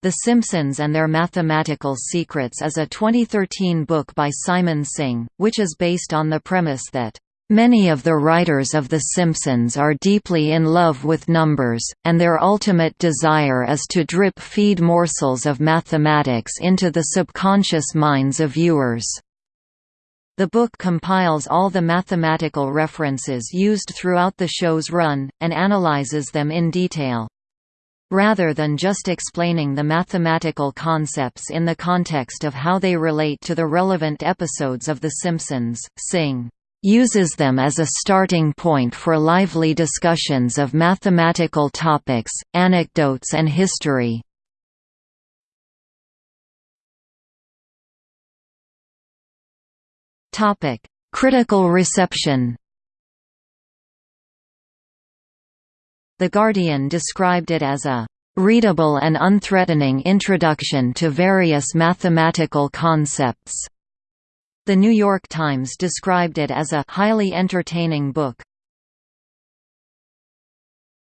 The Simpsons and Their Mathematical Secrets is a 2013 book by Simon Singh, which is based on the premise that Many of the writers of The Simpsons are deeply in love with numbers, and their ultimate desire is to drip-feed morsels of mathematics into the subconscious minds of viewers. The book compiles all the mathematical references used throughout the show's run, and analyzes them in detail. Rather than just explaining the mathematical concepts in the context of how they relate to the relevant episodes of The Simpsons, Singh uses them as a starting point for lively discussions of mathematical topics, anecdotes and history. Critical reception The Guardian described it as a readable and unthreatening introduction to various mathematical concepts. The New York Times described it as a highly entertaining book.